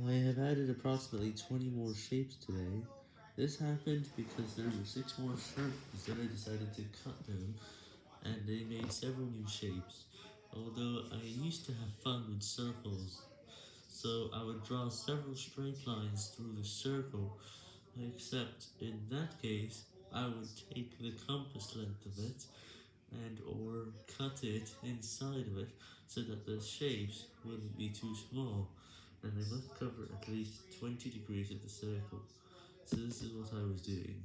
I have added approximately 20 more shapes today. This happened because there were 6 more circles that I decided to cut them, and they made several new shapes. Although I used to have fun with circles, so I would draw several straight lines through the circle, except in that case, I would take the compass length of it, and or cut it inside of it, so that the shapes wouldn't be too small, and they must cover at least 20 degrees of the circle, so this is what I was doing.